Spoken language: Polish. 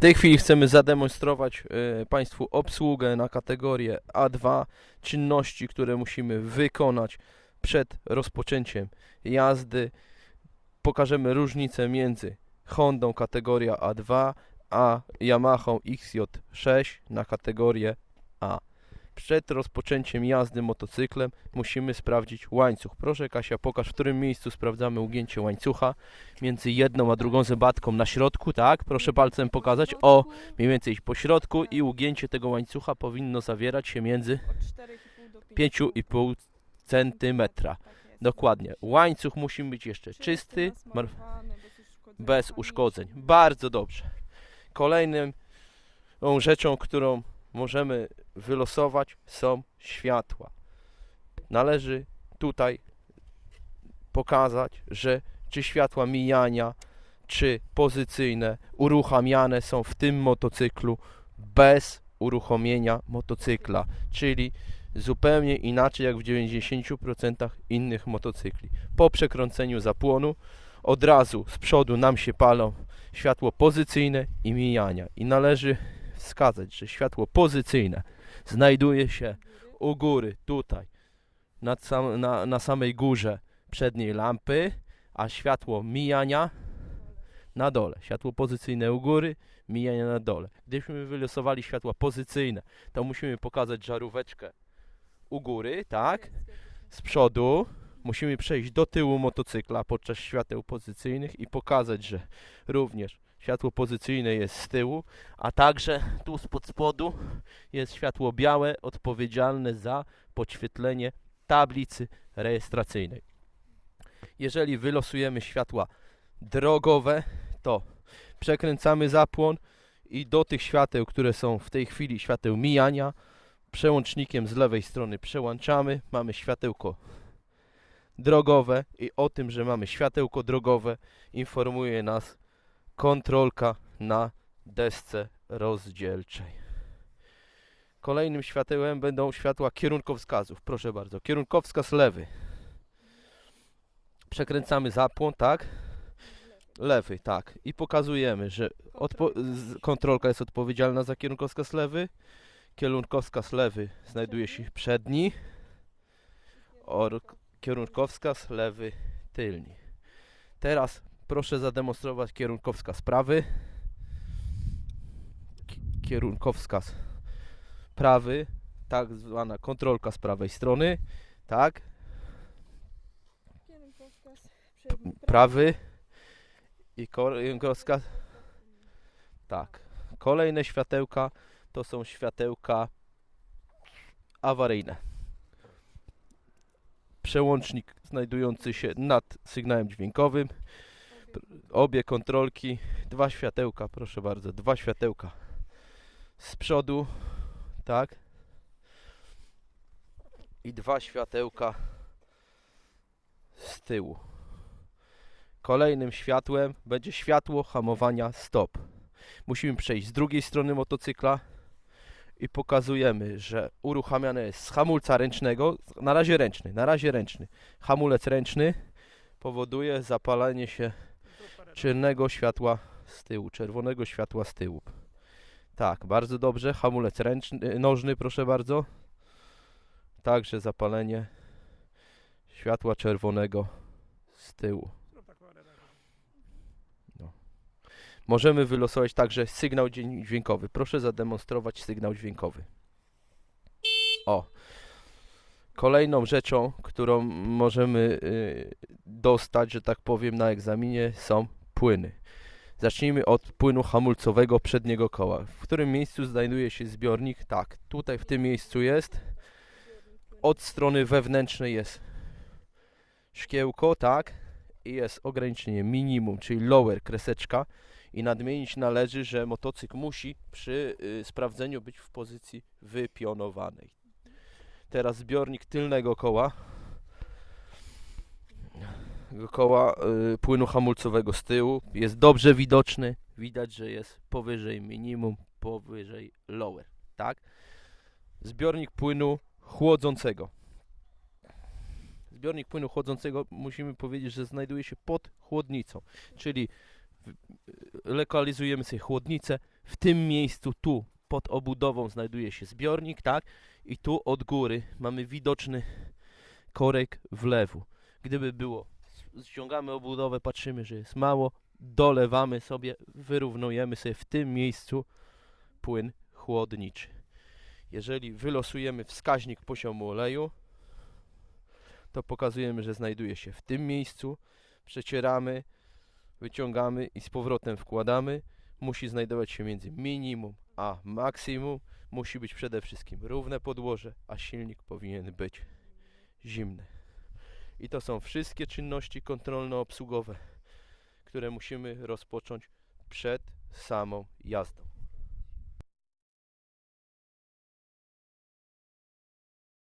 tej chwili chcemy zademonstrować e, Państwu obsługę na kategorię A2, czynności, które musimy wykonać przed rozpoczęciem jazdy. Pokażemy różnicę między Hondą kategoria A2 a Yamaha XJ6 na kategorię A. Przed rozpoczęciem jazdy motocyklem musimy sprawdzić łańcuch. Proszę Kasia, pokaż w którym miejscu sprawdzamy ugięcie łańcucha między jedną a drugą zębatką na środku, tak? Proszę palcem pokazać. O, mniej więcej po środku i ugięcie tego łańcucha powinno zawierać się między Od 4,5 do 5. 5,5 centymetra. Dokładnie. Łańcuch musi być jeszcze czysty, bez uszkodzeń. Bardzo dobrze. Kolejnym tą rzeczą, którą możemy wylosować są światła. Należy tutaj pokazać, że czy światła mijania, czy pozycyjne uruchamiane są w tym motocyklu bez uruchomienia motocykla, czyli zupełnie inaczej jak w 90% innych motocykli. Po przekręceniu zapłonu od razu z przodu nam się palą światło pozycyjne i mijania. I należy wskazać, że światło pozycyjne znajduje się u góry, tutaj, nad sam, na, na samej górze przedniej lampy, a światło mijania na dole. Światło pozycyjne u góry, mijania na dole. Gdybyśmy wylosowali światła pozycyjne, to musimy pokazać żaróweczkę u góry, tak? Z przodu, musimy przejść do tyłu motocykla podczas świateł pozycyjnych i pokazać, że również światło pozycyjne jest z tyłu, a także tu spod spodu jest światło białe odpowiedzialne za podświetlenie tablicy rejestracyjnej. Jeżeli wylosujemy światła drogowe, to przekręcamy zapłon i do tych świateł, które są w tej chwili świateł mijania, przełącznikiem z lewej strony przełączamy, mamy światełko drogowe i o tym, że mamy światełko drogowe informuje nas kontrolka na desce rozdzielczej. Kolejnym światełem będą światła kierunkowskazów. Proszę bardzo, kierunkowskaz lewy. Przekręcamy zapłon, tak? Lewy, tak. I pokazujemy, że kontrolka jest odpowiedzialna za kierunkowskaz lewy. Kierunkowskaz lewy znajduje się przedni. Or kierunkowskaz lewy tylni. Teraz proszę zademonstrować kierunkowskaz prawy. Ki- Kierunkowskaz prawy, tak zwana kontrolka z prawej strony, tak, Kierunkowskaz prawy i kierunkowskaz, tak. Kolejne światełka to są światełka awaryjne. Przełącznik znajdujący się nad sygnałem dźwiękowym. Obie kontrolki, dwa światełka, proszę bardzo, dwa światełka z przodu, tak. I dwa światełka z tyłu. Kolejnym światłem będzie światło hamowania stop. Musimy przejść z drugiej strony motocykla i pokazujemy, że uruchamiane jest z hamulca ręcznego, na razie ręczny, na razie ręczny. Hamulec ręczny powoduje zapalenie się czarnego światła z tyłu, czerwonego światła z tyłu. Tak, bardzo dobrze. Hamulec ręczny, nożny, proszę bardzo. Także zapalenie światła czerwonego z tyłu. No. Możemy wylosować także sygnał dźwię- dźwiękowy. Proszę zademonstrować sygnał dźwiękowy. O. Kolejną rzeczą, którą możemy y, dostać, że tak powiem, na egzaminie są płyny. Zacznijmy od płynu hamulcowego przedniego koła. W którym miejscu znajduje się zbiornik? Tak, tutaj w tym miejscu jest. Od strony wewnętrznej jest szkiełko, tak? I jest ograniczenie minimum, czyli lower, kreseczka. I nadmienić należy, że motocykl musi przy y, sprawdzeniu być w pozycji wypionowanej. Teraz zbiornik tylnego koła. Koła y, płynu hamulcowego z tyłu jest dobrze widoczny. Widać, że jest powyżej minimum, powyżej lower, tak? Zbiornik płynu chłodzącego. Zbiornik płynu chłodzącego musimy powiedzieć, że znajduje się pod chłodnicą, czyli w- lokalizujemy sobie chłodnicę w tym miejscu tu pod obudową znajduje się zbiornik, tak? I tu od góry mamy widoczny korek wlewu. Gdyby było, ściągamy obudowę, patrzymy, że jest mało, dolewamy sobie, wyrównujemy sobie w tym miejscu płyn chłodniczy. Jeżeli wylosujemy wskaźnik poziomu oleju, to pokazujemy, że znajduje się w tym miejscu. Przecieramy, wyciągamy i z powrotem wkładamy. Musi znajdować się między minimum a maksimum. Musi być przede wszystkim równe podłoże, a silnik powinien być zimny. I to są wszystkie czynności kontrolno-obsługowe, które musimy rozpocząć przed samą jazdą.